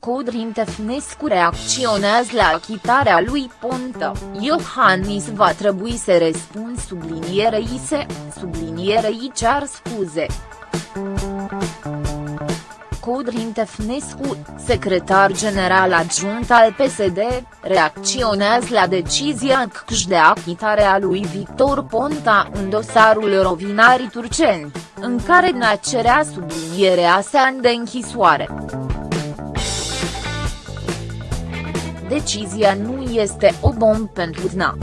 Codrin Tefnescu reacționează la achitarea lui Ponta, Iohannis va trebui să răspund sublinierei se, sublinierei cer scuze. Codrin Tefnescu, secretar general adjunct al PSD, reacționează la decizia CCJ de achitare a lui Victor Ponta în dosarul Rovinarii Turceni, în care ne cerea sublinierea sa de închisoare. Decizia nu este o bombă pentru DNA.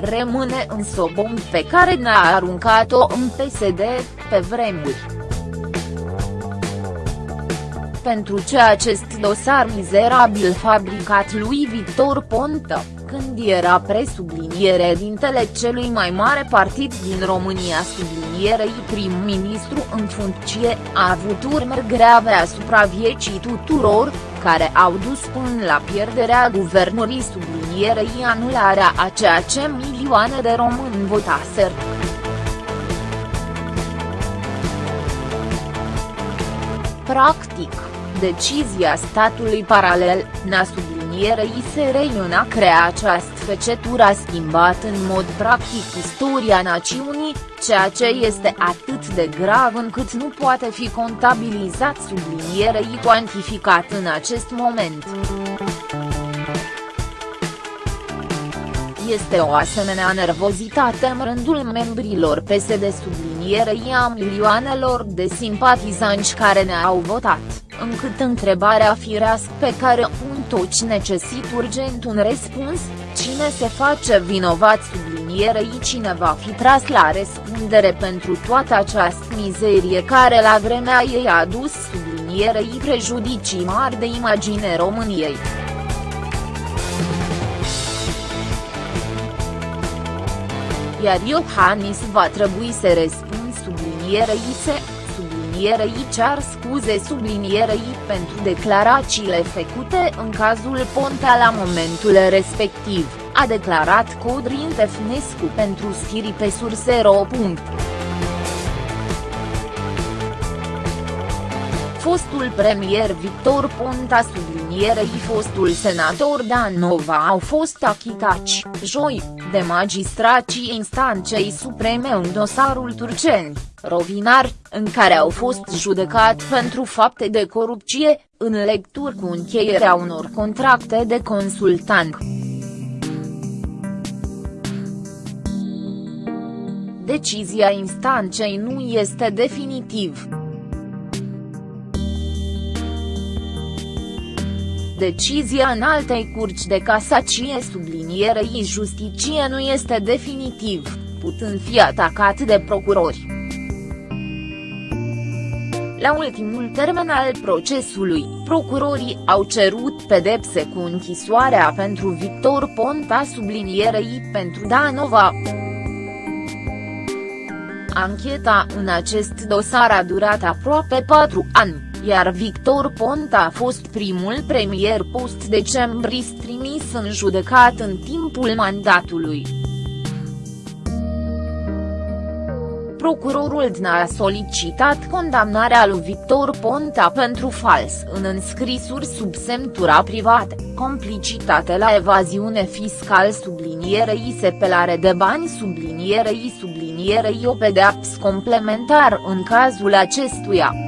rămâne însă o bombă pe care ne-a aruncat-o în PSD, pe vremuri. Pentru ce acest dosar mizerabil fabricat lui Victor Ponta, când era presubliniere dintele celui mai mare partid din România sublinierei prim-ministru în funcție, a avut urmări grave asupra vieții tuturor, care au dus până la pierderea guvernului sublinierei anularea a ceea ce milioane de români votaser. Practic, decizia statului paralel, na sublinierei SRI a crea această fecetură a schimbat în mod practic istoria națiunii, ceea ce este atât de grav încât nu poate fi contabilizat sublinierei cuantificat în acest moment. Este o asemenea nervozitate în rândul membrilor PSD sublinierei a milioanelor de simpatizanți care ne-au votat, încât întrebarea firească pe care un toți necesită urgent un răspuns, cine se face vinovat sublinierei cine va fi tras la răspundere pentru toată această mizerie care la vremea ei a adus sublinierei prejudicii mari de imagine României. Iar Iohannis va trebui să răspund sublinierei se, sublinierei cer scuze sublinierei pentru declarațiile făcute în cazul Ponta la momentul respectiv, a declarat Codrin Tefnescu pentru Schiri pe Sursero. Fostul premier Victor Ponta sublinierei fostul senator Dan Nova au fost achitați, joi, de magistrații instanței supreme în dosarul Turceni, Rovinar, în care au fost judecat pentru fapte de corupție, în lecturi cu încheierea unor contracte de consultant. Decizia instanței nu este definitiv. Decizia în altei curci de casacie sublinierei justicie nu este definitiv, putând fi atacat de procurori. La ultimul termen al procesului, procurorii au cerut pedepse cu închisoarea pentru Victor Ponta sublinierei pentru Danova. Ancheta în acest dosar a durat aproape patru ani iar Victor Ponta a fost primul premier post-decembrist trimis în judecat în timpul mandatului. Procurorul DNA a solicitat condamnarea lui Victor Ponta pentru fals în înscrisuri sub semnătura privată, complicitate la evaziune fiscal sublinierei sepelare de bani sublinierei sublinierei o pedeapsă complementar în cazul acestuia.